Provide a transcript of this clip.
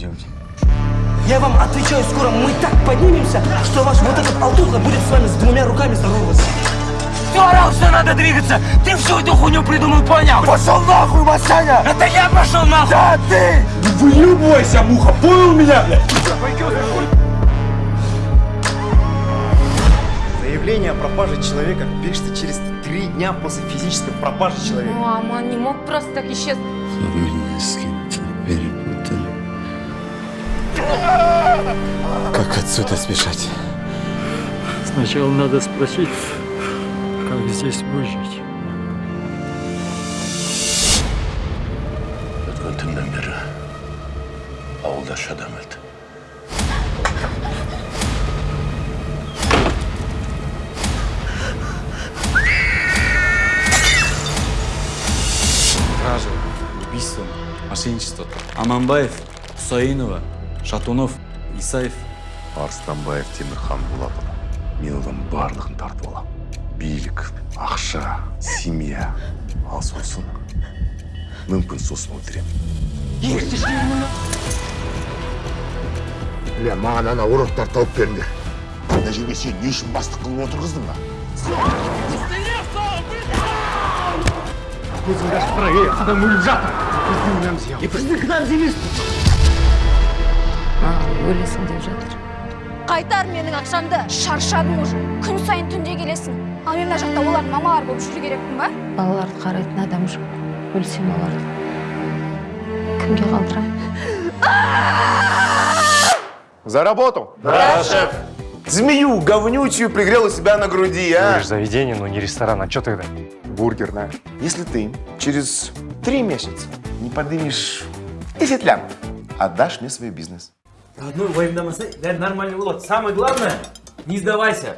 делать? Я вам отвечаю, скоро мы так поднимемся, что ваш вот этот алтуха будет с вами с двумя руками здороваться. Ты орал, что надо двигаться! Ты всю эту хуйню придумал, понял? Пошел нахуй, Масяня! Это я пошел нахуй! Да ты! Выебывайся, муха, понял меня, блядь? Заявление о пропаже человека пишется через три дня после физической пропажи человека. Мама, он не мог просто так исчезнуть. Меня с перепутали. Как отсюда сбежать? Сначала надо спросить, как здесь выжить. Өткен түннен бері ауылда үш адам өлді Кража, убийство, мошенничество. Аманбаев, Хусаинова, Шатунов, Исаев. арыстанбаев темірхан болатұлы. Мен одан барлығын тартып аламын билік ақша семья. Ал сосын мүмкін сосын өлтіремін Бля, маған ана уроктар тауып беріңдер. Мына жерге сен не үшін бастық қылып отырғыздың ба? Маған өлесің деп жатыр. Қайтар менің ақшамды. Шаршадым уже. Күн сайын түнде келесің. Ал мен мына жақта олардың мамалары болып жүру керекпін ба? Балаларды қарайтын адам жоқ. Өлсем оларды. Кімге қалдырамын? За работу! Да, шеф! Змею говнючую пригрел у себя на груди, а? заведение, но не ресторан. А что тогда? Бургерная. Если ты через три месяца не подымешь 10 лям, отдашь мне свой бизнес. Одной воевнамасай, нормально было. Самое главное, не сдавайся.